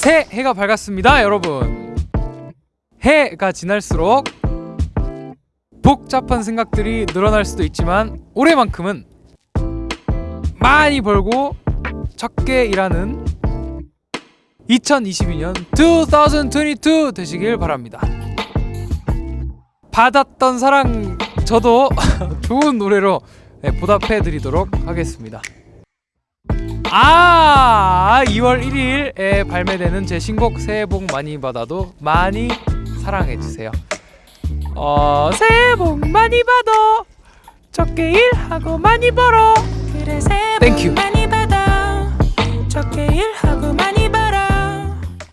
새해가 밝았습니다 여러분. 해가 지날수록 복잡한 생각들이 늘어날 수도 있지만 올해만큼은 많이 벌고 적게 일하는 2022년 2022 되시길 바랍니다. 받았던 사랑 저도 좋은 노래로 네, 보답해 드리도록 하겠습니다. 아 2월 1일에 발매되는 제 신곡 새해 복 많이 받아도 많이 사랑해 주세요. 어 새해 복 많이 받아 적게 일하고 많이 벌어 그래 새해. 복일